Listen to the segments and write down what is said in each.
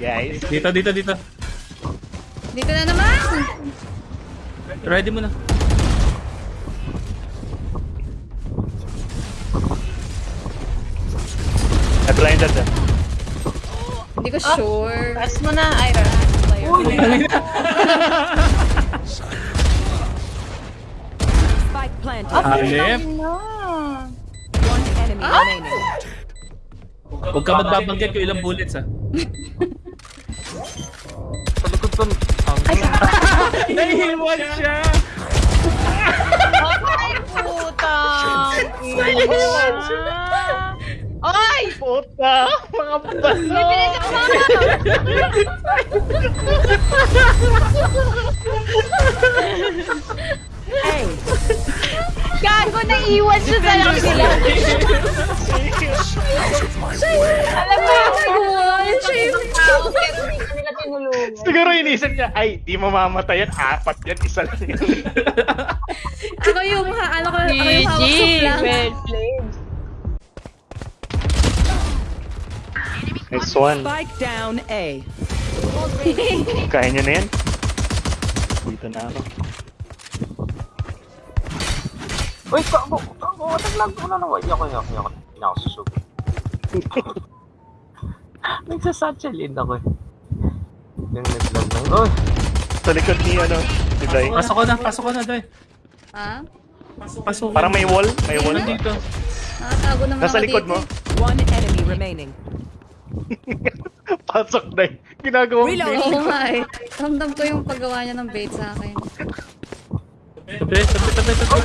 Guys? Dito, dito, dito. Dito na naman! Ready mo na. I blinded them. Hindi ko sure. Pass mo na, Ira. Spike planted. Alip. One enemy remaining. Huwag ka magbabanggit kung ilang bullets ah. Sa likod ko. Ang Nahihiwan siya! Ay, putang ina. Ay! Puta! Mga balo! Bilis ako Hey, Gago, naiwan siya sa lang sila. Alam mo, Ay, shame. tao, pero hindi ka nila tinulungan. Siguro inisip niya, ay, di mamamatay yan. Apat yan, isa lang yan. Ako yung, ha, ano ko, ako yung hawak sa flank. well played. Next one. spike down A. Kaya niyo na yan. Dito na ako. Wait, ako, ako, naglag ko na naman. Yoko, yoko, yoko. Hindi na ako susugi. Nagsasatchelin ako eh. Yung naglag ng, oh, Sa likod ni, ano, si Dai. Pasok ko na, pasok ko na, Doy. Ha? Pasok ko. Parang may wall. May wall. Nandito. Nakatago naman Nasa likod dito. mo. One enemy remaining. Pasok, Dai. Ginagawa mo. Reload. Oo nga eh. Ramdam ko yung paggawa niya ng bait sa akin. Tabi, tabi, tabi, tabi.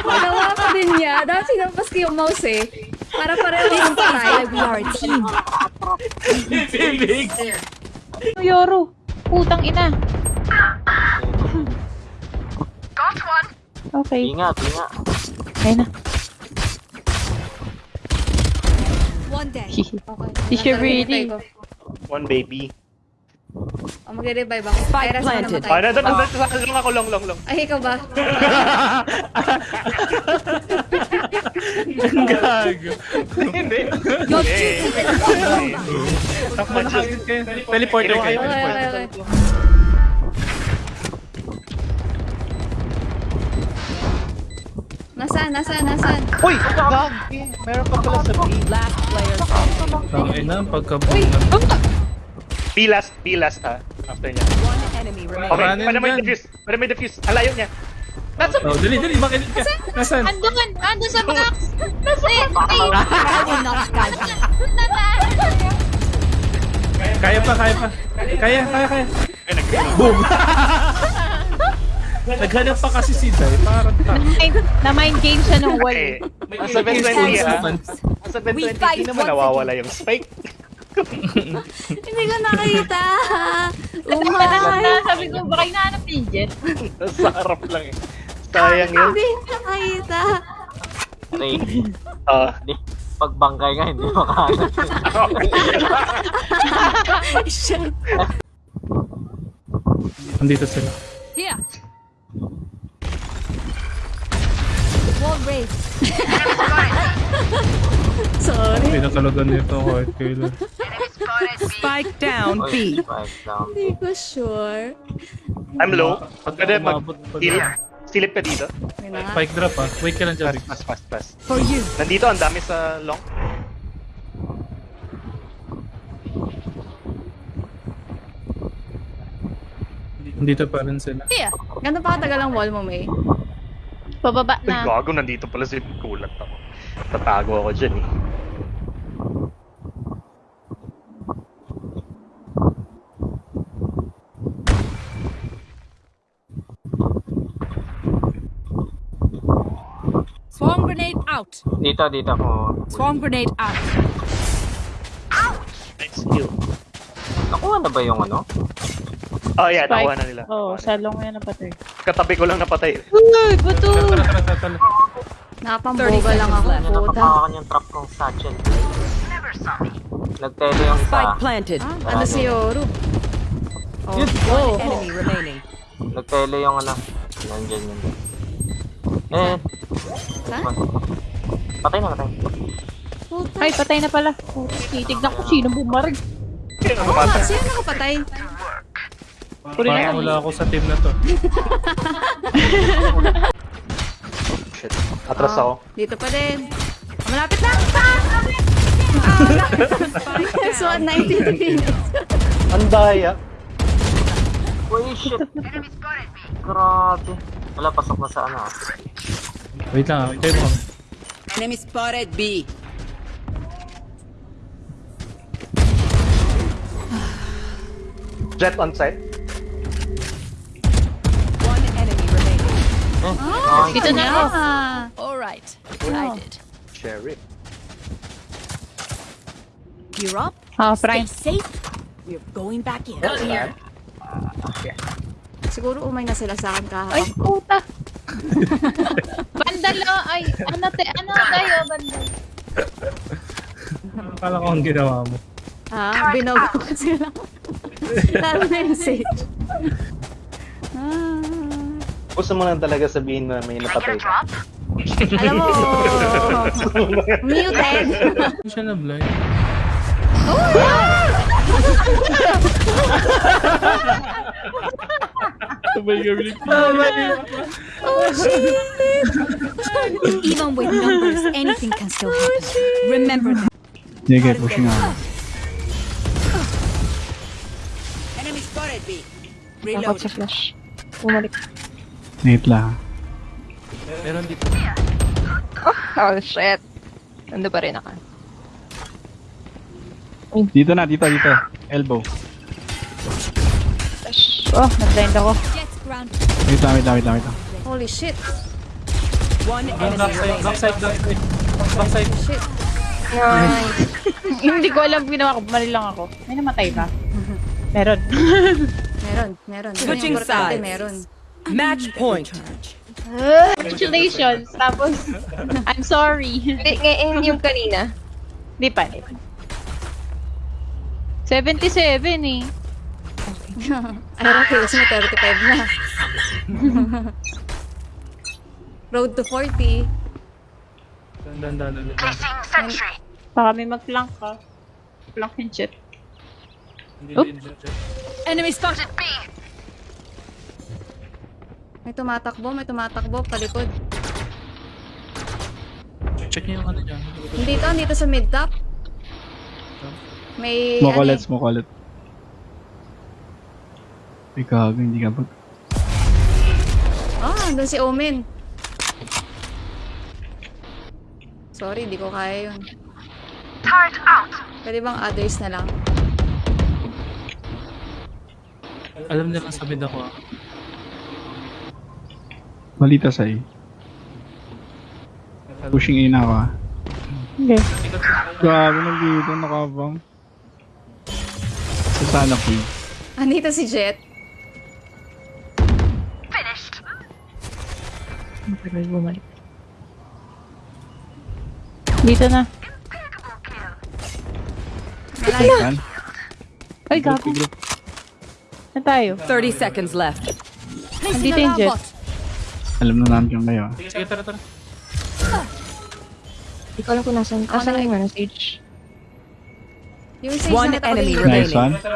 Pagawa ko din niya. Dahil sinampas ko yung mouse eh. Para pareho yung patay. We are a team. Bibig. Yoro, putang ina. Okay, ingat, ingat. kaya na. One day. Is she ready? One baby. Oh, magre-revive ako. Spike Kaya rasa ko planted. Namatay. nandun, nandun, nandun, lang ako, long, long, long. Ay, ikaw ba? Ang gago. Hindi. Your Eh, Takbo na kayo. Teleporter kayo. Okay, okay, okay. Nasaan, nasaan, nasaan? Uy! Gagi! Meron pa pala sa B. Last player. Tangin na, pagkabungan. B last, B last ha. After niya. One enemy remaining. Okay, Paranin pwede mo dyan. i-defuse. Pwede mo i-defuse. Alayo niya. Nasa Oh, dali, dali, makinig ka. Nasaan? Andun, andun sa box. Nasa ay, Kaya pa, kaya pa. Kaya, kaya, kaya. Boom! Naghanap pa kasi si Dai, parang tang. na mind game siya ng wall. Ang 720 ha. naman. Ang 720 hindi naman nawawala yung spike. Hindi ko nakita. Umay. na, sabi ko, baka hinahanap ni Jet. Sa harap lang eh. Sayang yun. Hindi nakita. Ray, Ah, di, pagbangkay nga, hindi makahanap. Andito sila. Here. Sorry. Pinakalagan nito kahit kailan. Spike down B. spike down. Hindi ko sure. I'm low. Pwede mag heal. Silip ka dito. Nga. Spike drop ah. Wait ka lang dyan. Fast, fast, fast, fast. For you. Nandito, ang dami sa long. Dito pa rin sila. Gano'n pa katagal ang wall mo, May? Pababa Ay, na. gago, nandito pala si Kulat ako. Tatago ako dyan eh. Swarm grenade out. Dito, dito ako. Swarm grenade out. Nice kill. Nakuha na ba yung ano? Oh yeah, nakuha na nila. Oo, oh, sa long yan napatay. Katabi ko lang napatay. Uy, tara. Nakapamboga lang ako. Nakapakan yung trap kong satchel. Nagtele yung isa. Spike planted. Ah, ano si Yoru? Oh, One oh. enemy remaining. Nagtele yung ano. Nandiyan yun. Eh, Patay na, patay. Ay, patay na pala. Titignan ko sino bumarag. Ah, sino nakapatay? Parang wala ako sa team na to. Shit. Atras ako. Dito pa din. Ah, Malapit na! Ah, malapit. so, 19 minutes. Ang daya. Uy, shit. Grabe. Wala, pasok na sa ano ah. Wait lang, ah. Tayo mo. Enemy spotted B. Jet on site. One enemy remaining. Ay, Dito na ako. Ah, All right. I did. Sheriff. You're up. Ah, Prime. Safe. We're going back in. siguro umay na sila sa akin Ay, puta. bandal oh. Ay, ano te, ano tayo, bandal. Akala ko ang ginawa mo. Ah, binogo ko sila. Lalo na yung sage. Ah. Gusto mo lang talaga sabihin na may napatay ka. Alam mo, muted. Hindi siya na blind. Sabay kami Even with numbers, anything can still happen. Remember that. Sige, pushing ako. Enemy spotted B. Takot sa flash. Bumalik. Wait lang. Meron dito. Oh, shit. Nando pa rin ako. Dito na, dito, dito. Elbow. Oh, nag-blind ako. Ground. Wait lang, wait lang, wait lang, wait lang. Holy shit. One enemy Backside, backside, backside. Backside. Shit. Hindi ko alam ginawa ko. Mali lang ako. May namatay ba? Meron. Meron, meron. Switching sides. Meron. Match point. Congratulations. Tapos, I'm sorry. Hindi, ngayon yung kanina. Di pa. di pa. 77 eh. Iron kills mo, 35 na. Road to 40. Dandan, dandan, dandan. Baka may mag-flank ka. Flank yung jet. Enemy spotted B. May tumatakbo, may tumatakbo, palikod. Check niyo yung ano dyan. Dito, dito sa mid top. May, Smoke ano eh. smoke ulit. Ay, gago, hindi ka ba? Ah, doon si Omen. Sorry, di ko kaya yun. Pwede bang others na lang? Alam niya kung sa mid ako ah. Malita sa A. Pushing na ako ah. Hindi. Gago, nandito, nakabang. Sa sana ko yun. Andito si Jet. Tagal bumalik. Dito na. Saan? Ay, gago. Group. Na tayo. 30 seconds left. Andito yung jet. Alam na namin yung kayo ah. Sige, sige, tara, tara. Hindi ko alam kung nasan. Asan na- yung ano, stage? Yung sage One na enemy ni- remaining. Nice one. Okay.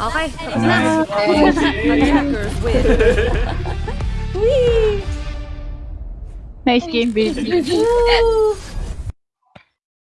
Okay. Nice. Attackers win. Whee! Nice game, baby. Woo!